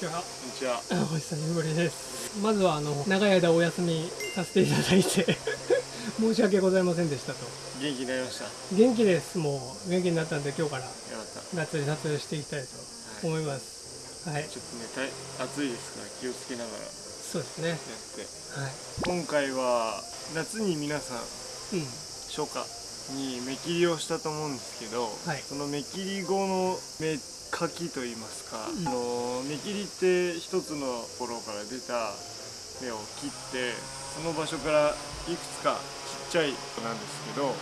ちは。こんにちは。お久しぶりです。まずはあの長い間お休みさせていただいて 申し訳ございませんでしたと。元気になりました？よ元気です。もう元気になったんで今日からかった。がっつり撮影していきたいと思います。はい。ちょっとね、暑いですから気をつけながらやそうですね。って。はい。今回は夏に皆さんうん。初夏に目切りをしたと思うんですけど、はいその目切り後の目かきといいますか、うんあの目切りって一つのところから出た目を切ってその場所からいくつかちっちゃいなんですけどはい。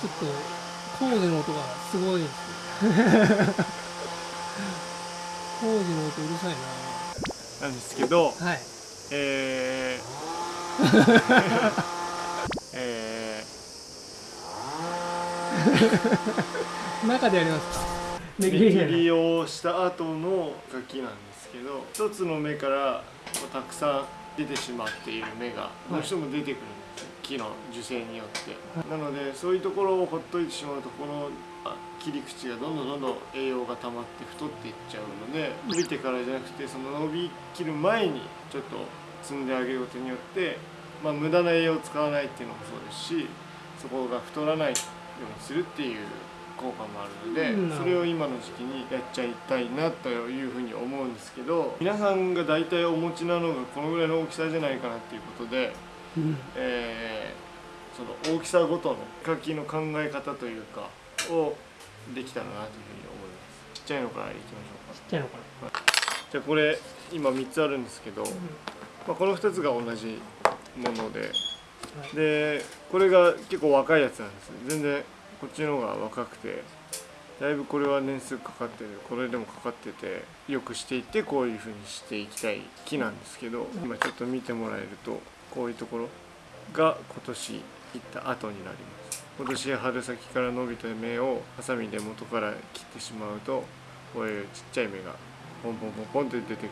ちょっと工事の音がすごいですね。工事の音うるさいなんですけど、な。はい。えー え 中でやります。ー、目目切切りじゃないりをした後の柿なんですけど一つの目からたくさん出てしまっている芽がどうしても出てくるんですよ木の樹勢によって、なのでそういうところをほっといてしまうとこのあ切り口がどんどんどんどん栄養が溜まって太っていっちゃうので伸びてからじゃなくてその伸びきる前にちょっと摘んであげることによって、まあ、無駄な栄養を使わないっていうのもそうですしそこが太らないようにするっていう効果もあるので、うん。それを今の時期にやっちゃいたいなというふうに思うんですけど皆さんが大体お持ちなのがこのぐらいの大きさじゃないかなっていうことで、うん。えーその大きさごとの柿の考え方というかをできたらなというふうに思います。ちっちゃいのから。いきましょうかちっちゃいのかじゃあこれ今3つあるんですけど、な。まあ、この2つが同じものではい。でこれが結構若いやつなんです。全然こっちの方が若くてだいぶこれは年数かかってるこれでもかかっててよくしていってこういう風にしていきたい木なんですけど今ちょっと見てもらえるとこういうところが今年行った後になります。今年春先から伸びた芽をハサミで元から切ってしまうとこういうちっちゃい芽がポンポンポンポンって出てくる。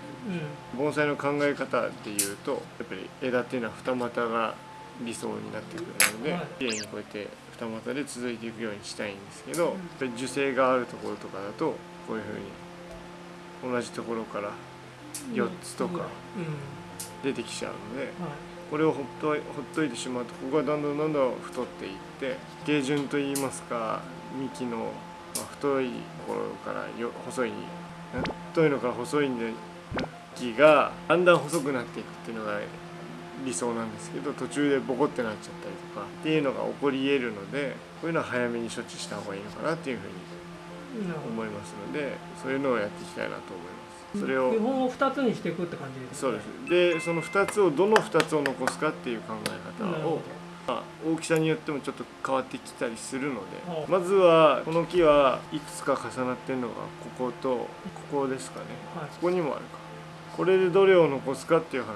うん。盆栽の考え方でいうとやっぱり枝っていうのは二股が理想になってくるので、はい綺麗にこうやって二股で続いていくようにしたいんですけど、やっぱり樹勢があるところとかだとこういうふうに同じところから4つとかうん。出てきちゃうのではい。これをほっといほっといてしまうとここがどんどんどんどん太っていって形順といいますか幹の、まあ、太いところからよ細いん太いのから細いんで木がだんだん細くなっていくっていうのが理想なんですけど途中でボコってなっちゃったりとかっていうのが起こり得るのでこういうのは早めに処置した方がいいのかなっていうふうに。思いますのでそういうのをやっていきたいなと思います。それを基本を二つにしていくって感じですそうです。でその2つをどの2つを残すかっていう考え方をまあ、大きさによってもちょっと変わってきたりするのではあまずはこの木はいくつか重なってるのがこことここですかね。はい。ここにもあるか。これでどれを残すかっていう話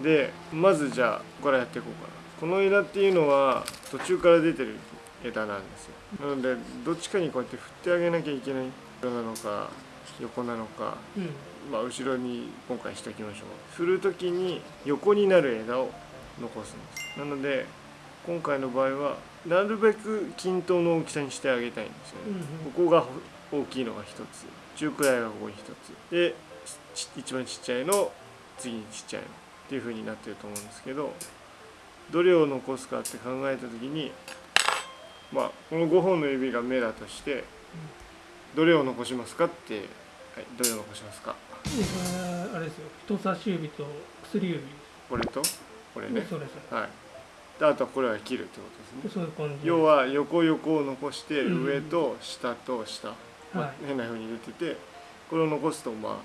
でまずじゃあここからやっていこうかな。この枝っていうのは途中から出てる枝なんですよ。なのでどっちかにこうやって振ってあげなきゃいけない横なのか横なのかうん。まあ、後ろに今回しておきましょう。振る時に横になる枝を残すんです。なので今回の場合はなるべく均等の大きさにしてあげたいんですよね、うんうん。ここが大きいのが1つ中くらいがここに1つ。でち一番ちっちゃいの次にちっちゃいのっていう風になってると思うんですけどどれを残すかって考えた時にまあこの5本の指が目だとしてどれを残しますかって、はい、どれを残しますか。あれですよ。人差し指と薬指これと？これね。はい。であとはこれは切るってことですね。要は横横を残してうん。上と下と下、まあはい。変な風に出ててこれを残すとまあ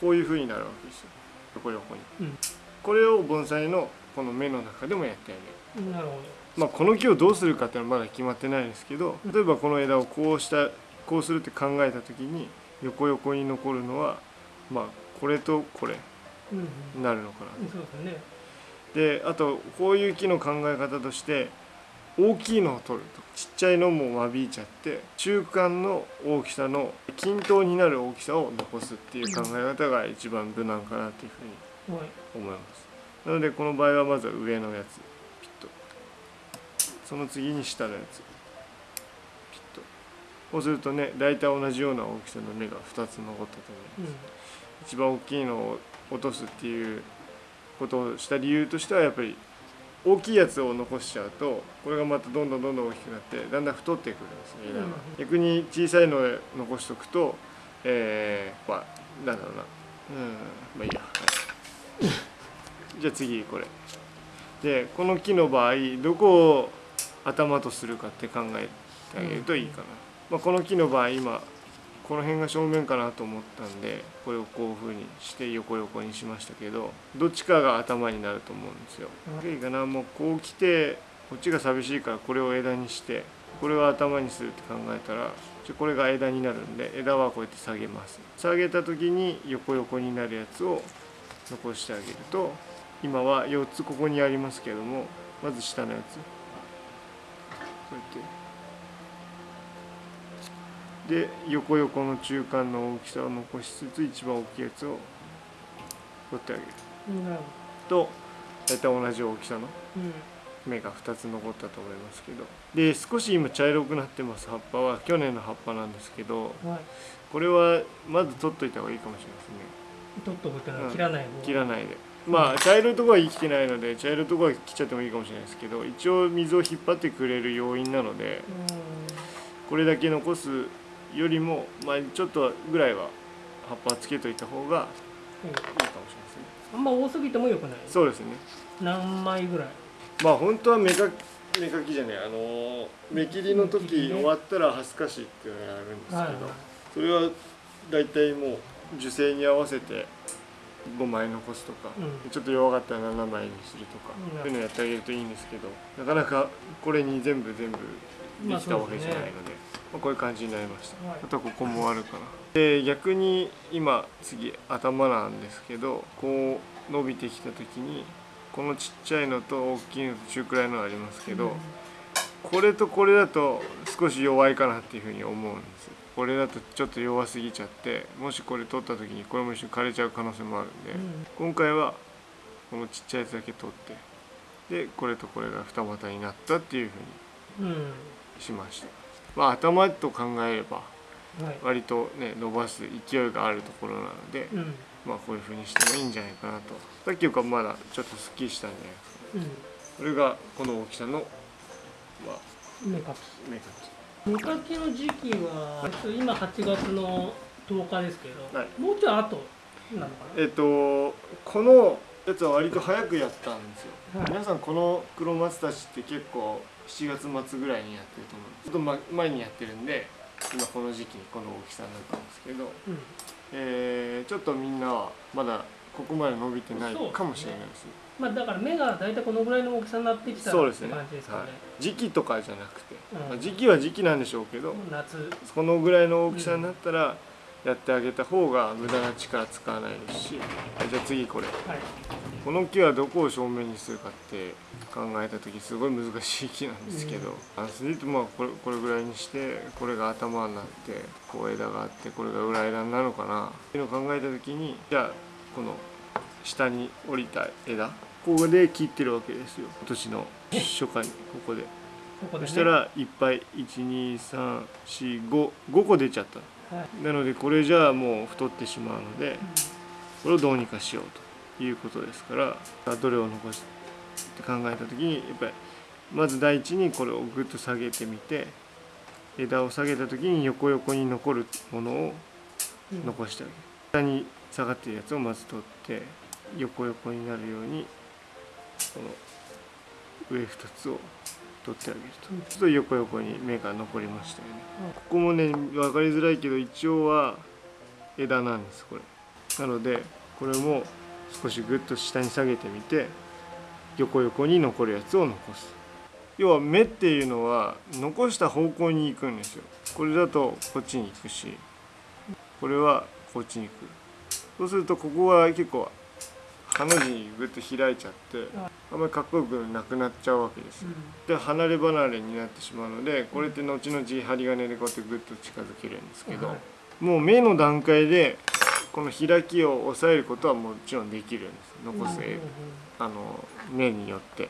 こういう風になるわけですよ。横横に。うんこれを盆栽のこの目の中でもやってあげる。なるほまあこの木をどうするかっていうのはまだ決まってないですけど例えばこの枝をこうしたこうするって考えた時に横横に残るのはまあこれとこれどうんうん。になるのかなそうですね。であとこういう木の考え方として大きいのを取ると。ちっちゃいのも間引いちゃって中間の大きさの均等になる大きさを残すっていう考え方が一番無難かなというふうにはい思います。なのでこの場合はまずは上のやつピッとその次に下のやつピッとこうするとね大体同じような大きさの芽が2つ残ったと思います。一番大きいのを落とすっていうことをした理由としてはやっぱり大きいやつを残しちゃうとこれがまたどんどんどんどん大きくなってだんだん太ってくるんですね枝が、うん逆に小さいのを残しとくとえー、まあなんだろうな。うん。まあいいや、はいじゃあ次これ。でこの木の場合どこを頭とするかって考えてあげるといいかな、まあ、この木の場合今この辺が正面かなと思ったんでこれをこういう風にして横横にしましたけどどっちかが頭になると思うんですよ。いいかな。もうこう来てこっちが寂しいからこれを枝にしてこれを頭にするって考えたらじゃあこれが枝になるんで枝はこうやって下げます。下げた時に横横になるやつを残してあげると今は4つここにありますけどもまず下のやつ。こうやって。で横横の中間の大きさを残しつつ一番大きいやつを取ってあげる。と大体同じ大きさのど芽が2つ残ったと思いますけど。で少し今茶色くなってます葉っぱは。去年の葉っぱなんですけどうんはい。これはまず取っといた方がいいかもしれないですね取っとくってのは切らない方。切らないで。まあ茶色いところは生きてないので茶色いところは切っちゃってもいいかもしれないですけど一応水を引っ張ってくれる要因なのでこれだけ残すよりも、まあ、ちょっとぐらいは葉っぱつけといた方がうんうんいいかもしれないですねあんま多すぎてもよくない？そうですね。何枚ぐらい？まあ本当は芽か芽かきじゃないあのー芽切りの時終わったらハスカシっていうのをやるんですけど、はいはい。それは大体もう樹勢に合わせて5枚残すとか、うん。ちょっと弱かったら7枚にするとか、うん。そういうのやってあげるといいんですけどなかなかこれに全部全部できたわけじゃないので,、まあこういう感じになりました、はい。あとはここもあるかなで逆に今次頭なんですけどこう伸びてきた時にこのちっちゃいのと大きいのと中くらいのありますけど、これとこれだと少し弱いかなっていうふうに思うんですこれだとちょっと弱すぎちゃってもしこれ取った時にこれも一緒に枯れちゃう可能性もあるんで、うん。今回はこのちっちゃいやつだけ取ってでこれとこれが二股になったっていうふうにうん。しました。まあ頭と考えればはい。割とね伸ばす勢いがあるところなので、うん。まあこういうふうにしてもいいんじゃないかなと。さっきよりかまだちょっとすっきりしたんじゃないですかうん。これがこの大きさのまあ芽か芽かき芽かきの時期は今8月の10日ですけど、はい。もうちょい後なのかきえっとこのやつは割と早くやったんですよ、はい。皆さんこの黒松たちって結構7月末ぐらいにやってると思うちょっとま前にやってるんで今この時期にこの大きさになったんですけど、な、うん。えーちょっとみんなはまだここまで伸びてないかもしれないです。ねまあだから芽が大体このぐらいの大きさになってきたそうですね。感じですかね。はい、時期とかじゃなくて、うん。まあ時期は時期なんでしょうけど、夏。このぐらいの大きさになったらやってあげた方が無駄な力使わないですし。はいじゃあ次これ。はい。この木はどこを正面にするかって考えた時すごい難しい木なんですけど、あそれでまあこれこれぐらいにしてこれが頭になってこう枝があってこれが裏枝になるのかな。っていうのを考えた時にじゃあこの下に降りた枝ここで切ってるわけですよ。今年の初夏にここで。ここで、ね、そしたらいっぱい12345個出ちゃったはい。なのでこれじゃあもう太ってしまうのでこれをどうにかしようということですからどれを残すって考えた時にやっぱりまず第一にこれをグッと下げてみて枝を下げた時に横横に残るものをうん。残してあげる。下に下がってるやつをまず取って横横になるようにこの上2つを取ってあげるとうんそうすると横横に芽が残りましたよね。うん。ここもね分かりづらいけど一応は枝なんですこれ。なのでこれも少しグッと下に下げてみて横横に残るやつを残す。要は芽っていうのは残した方向に行くんですよ。これだとこっちに行くしこれはこっちに行く。そうするとここは結構ハの字にグッと開いちゃってあんまりかっこよくなくなっちゃうわけですよ。で離れ離れになってしまうのでこれって後々針金でこうやってグッと近づけるんですけど、はい。もう目の段階でこの開きを抑えることはもちろんできるんです。残すあの目によって。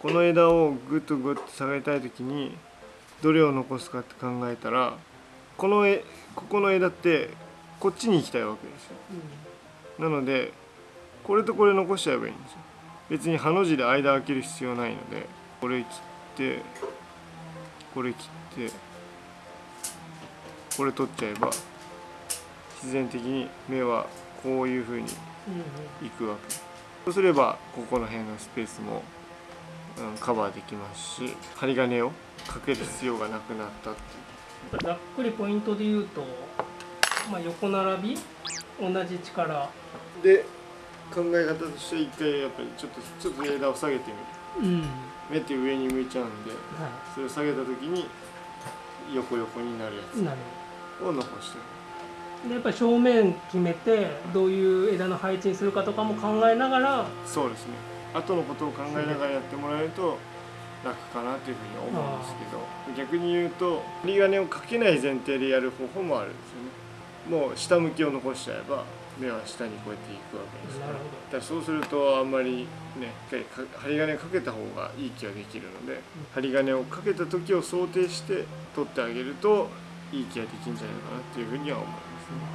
この枝をグッとグッと下げたい時にどれを残すかって考えたらこの絵ここの枝ってこっちに行きたいわけですよ。なのでこれとこれ残しちゃえばいいんですよ。別にハの字で間開ける必要ないのでこれ切ってこれ切ってこれ取っちゃえば自然的に目はこういう風にうんいくわけ。そうすればここの辺のスペースも、うん、カバーできますし針金をかける必要がなくなったっていう。ざっくりポイントで言うと、まあ、横並び同じ力。で考え方として一回やっぱりちょっとちょっと枝を下げてみる。うん。は目って上に向いちゃうんでそれを下げた時に横横になるやつを残してる。でやっぱり正面決めてどういう枝の配置にするかとかも考えながらそうですね。後のことを考えながらやってもらえると楽かなというふうに思うんですけど逆に言うと針金をかけない前提でやる方法もあるんですよね。もう下向きを残しちゃえば目は下にこうやっていくわけですから。だからそうするとあんまりね針金かけた方がいい気ができるので針金をかけた時を想定して取ってあげるといい気ができるんじゃないかなっていうふうには思いま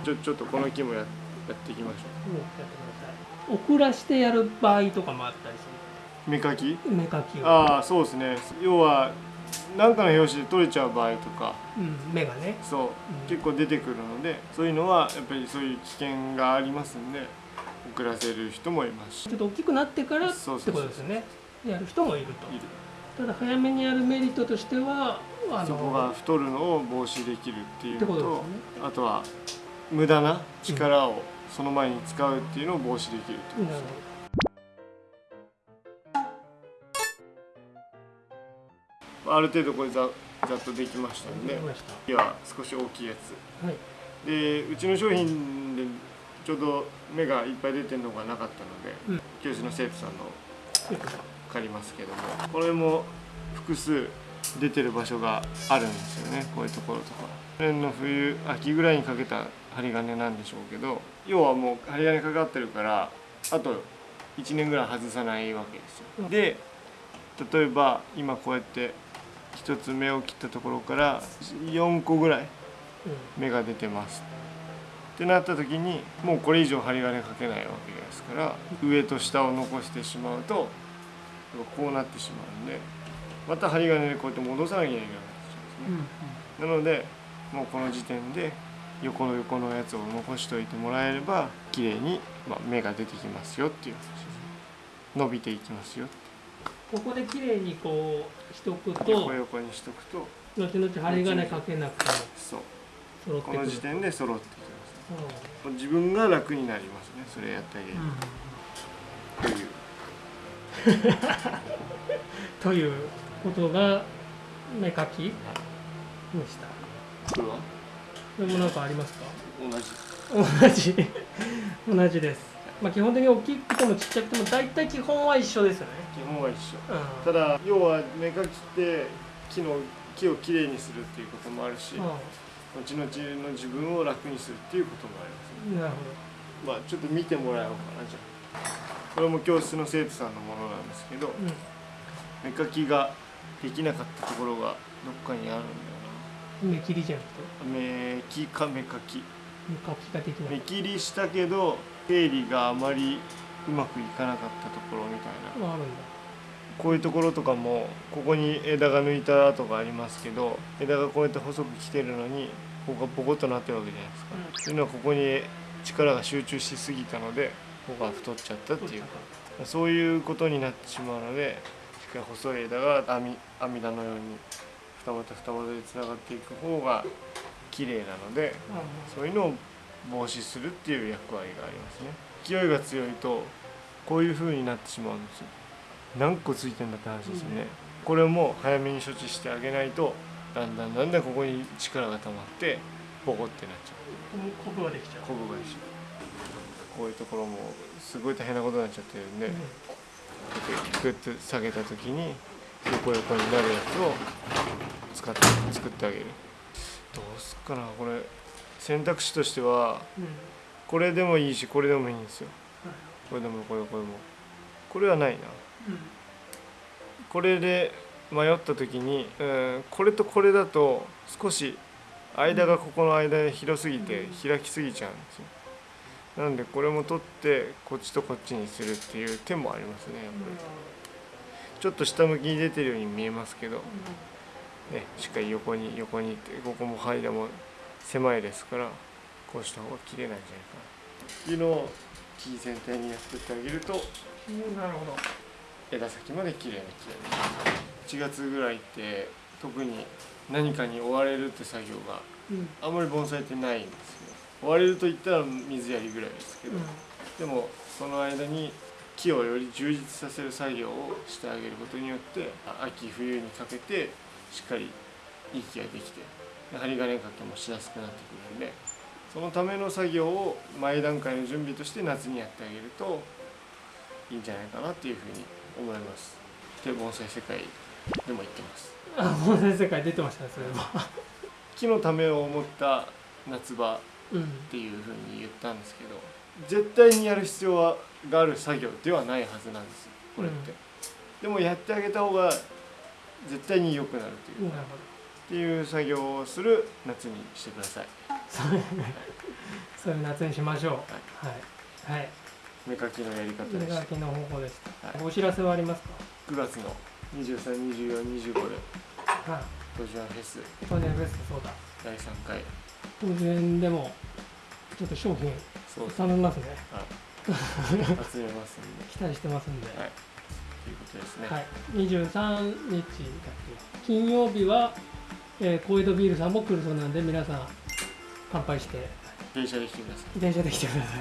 すね。ちょちょっとこの木もややっていきましょう。んやってください。遅らしてやる場合とかもあったりすう目かき？る目かきを、ああそうですね。要は何かの拍子で取れちゃう場合とか。うん、目がね。そう、うん。結構出てくるのでそういうのはやっぱりそういう危険がありますんで遅らせる人もいますし。ちょっと大きくなってからってそうそうそうことですよねやる人もいると。ただ早めにやるメリットとしてはあのそこが太るのを防止できるっていうのとね。あとは無駄な力をその前に使うっていうのを防止できるってことですある程度これざざっとできましたんで次は少し大きいやつ。はい。でうちの商品でちょうど芽がいっぱい出てるのがなかったので、うん。教室の生徒さんの借りますけどもこれも複数出てる場所があるんですよねこういうところとか。去年の冬秋ぐらいにかけた針金なんでしょうけど要はもう針金かかってるからあと1年ぐらい外さないわけですよ。で例えば今こうやって一つ芽を切ったところから4個ぐらい芽が出てます。ってなった時にもうこれ以上針金かけないわけですから上と下を残してしまうとこうなってしまうんでまた針金でこうやって戻さなきゃいけなくなってしまうんですね、なのでもうこの時点で横の横のやつを残しておいてもらえれば綺麗にまあ芽が出てきますよっていう話ですね。伸びていきますよここで綺麗にこうしとくと横横にしとくと後々針金かけなくてもそう。揃この時点で揃ってきますう自分が楽になりますねそれやってあげる。ん。という。ということが目かきでした。これは？これも何かありますか？同じ。同じ。同じですまあ基本的に大きくてもちっちゃくても大体基本は一緒ですよね。基本は一緒。うん。ただ要は芽かきって木の木をきれいにするっていうこともあるし、う後々の自分を楽にするっていうこともあります。ねんなるまあちょっと見てもらおうかなじゃあ。これも教室の生徒さんのものなんですけどほど、芽かきができなかったところがどっかにあるんだようん、目切りじゃなくて？な芽きか芽かき。目かきができない芽切りしたけど整理があまりうまくいかなかったところみたいな。こういうところとかもここに枝が抜いた跡がありますけど枝がこうやって細く来てるのにここがポコッとなってるわけじゃないですか、うん。というのはここに力が集中しすぎたのでここが太っちゃったっていう。そういうことになってしまうのでしっかり細い枝が網網田のように二股二股でつながっていく方が綺麗なのでそういうのを防止するっていう役割がありますね。勢いが強いとこういう風になってしまうんですよ。何個ついてんだって話ですよね、これも早めに処置してあげないとだんだんだんだんここに力が溜まってボコってなっちゃう。ここができちゃう。ここが一緒こういうところもすごい大変なことになっちゃってるんで、うん。グッと下げた時に横横になるやつを使って作ってあげる。どうすっかなこれ選択肢としてはうん。これでもいいしこれでもいいんですよ。これでもこれこれも。これはないな。これで迷った時に、うん、これとこれだと少し間がここの間で広すぎて開きすぎちゃうんですよ。なのでこれも取ってこっちとこっちにするっていう手もありますねやっぱり。ちょっと下向きに出てるように見えますけど、ね、しっかり横に横にってここも間も狭いですからこうした方が綺麗なんじゃないかな。っていうのを木全体にやってってあげるとうんなるほど。枝先まで綺麗に切れる。1月ぐらいって特に何かに追われるって作業がうん。あんまり盆栽ってないんですよ追われると言ったら水やりぐらいですけど、でもその間に木をより充実させる作業をしてあげることによってあ秋冬にかけてしっかりいい木ができてで針金かけもしやすくなってくるんでそのための作業を前段階の準備として夏にやってあげるといいんじゃないかなっていうふうに思います。で盆栽世界でも言ってます。あもう全世界出てましたねそれは木のためを思った夏場うんっていうふうに言ったんですけど絶対にやる必要はがある作業ではないはずなんですよこれって、うん。でもやってあげた方が絶対に良くなるというか、なるっていう作業をする夏にしてください。そういうそういう夏にしましょう。はい。はい。芽かきのやり方でした手書きの方法でした、はい。お知らせはあります9月の232425でかはいドジュアンフェス。当然ベストそうだ。第3回。当然でもちょっと商品頼みますね。集めますんで。期待してますんで。はいということですね、はい、23日だっけ金曜日は、えー、小江戸ビールさんも来るそうなんで皆さん乾杯して。電車で来てくださ電車で来てくださ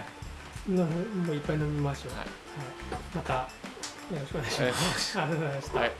い。のもういっぱい飲みましょう、いはい。はい、またよろしくお願いします。ありがとうございました。はい、